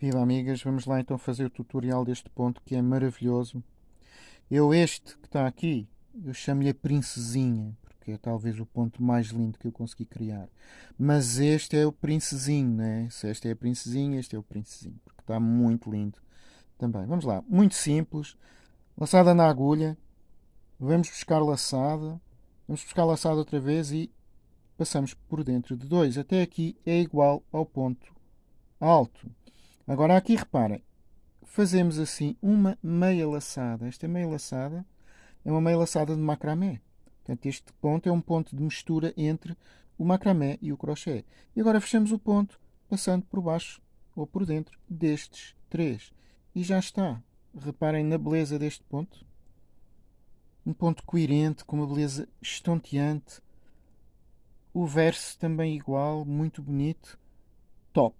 Viva amigas, vamos lá então fazer o tutorial deste ponto que é maravilhoso. Eu este que está aqui, eu chamo-lhe a princesinha, porque é talvez o ponto mais lindo que eu consegui criar. Mas este é o princesinho, né? Se esta é a princesinha, este é o princesinho, porque está muito lindo também. Vamos lá, muito simples. Laçada na agulha, vamos buscar laçada, vamos buscar laçada outra vez e passamos por dentro de 2. Até aqui é igual ao ponto alto. Agora aqui reparem, fazemos assim uma meia laçada. Esta meia laçada é uma meia laçada de macramé. Portanto, este ponto é um ponto de mistura entre o macramé e o crochê. E agora fechamos o ponto passando por baixo ou por dentro destes três. E já está. Reparem na beleza deste ponto. Um ponto coerente, com uma beleza estonteante. O verso também igual, muito bonito. Top!